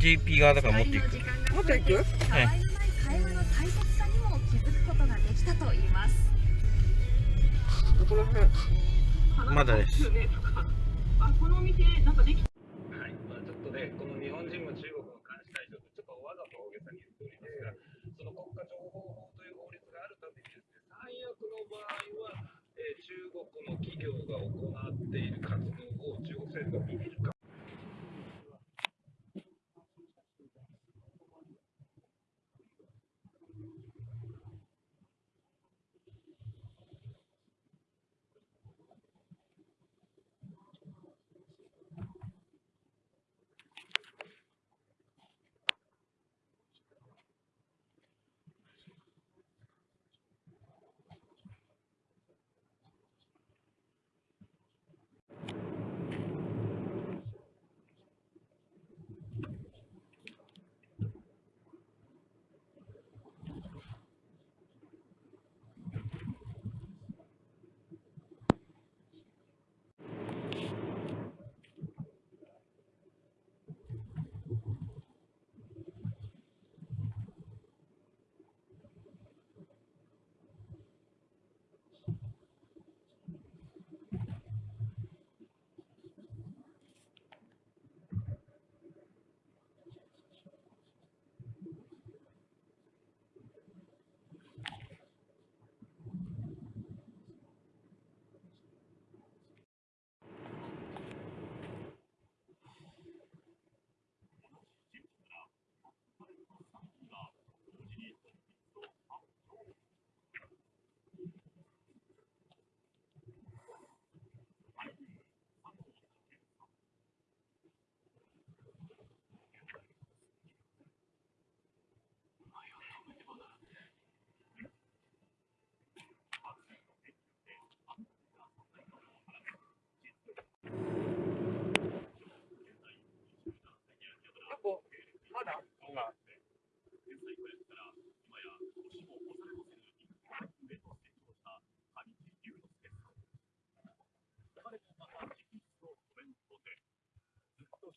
側だから持っていく。もっと行く？たわい会話の大切さにも気づくことができたと言います。まだですあこのお店なんかできはい、まあ、ちょっとね、この日本人も中国も監視対象とちょっとわざと大げさに言っておりますが、その国家情報法という法律があるためにですね、最悪の場合は、えー中国の企業が行っている活動を中国政府が見るか。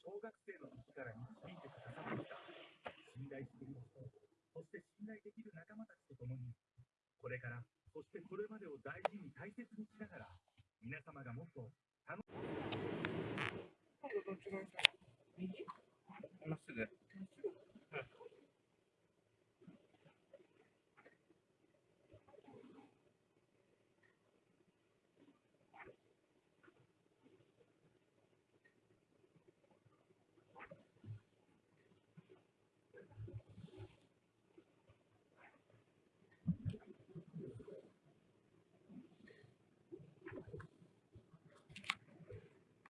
小学生の時から導いてくださってきた。信頼している人そして信頼できる仲間たちと共にこれからそしてこれまでを大事に大切にしながら皆様がもっと楽しみにしてください